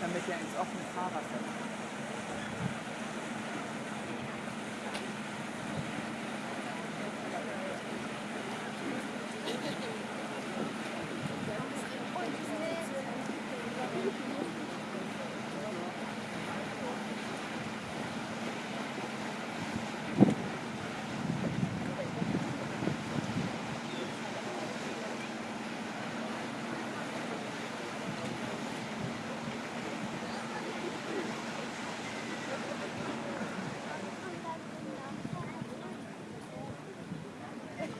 damit er ins offene Fahrwasser kommt.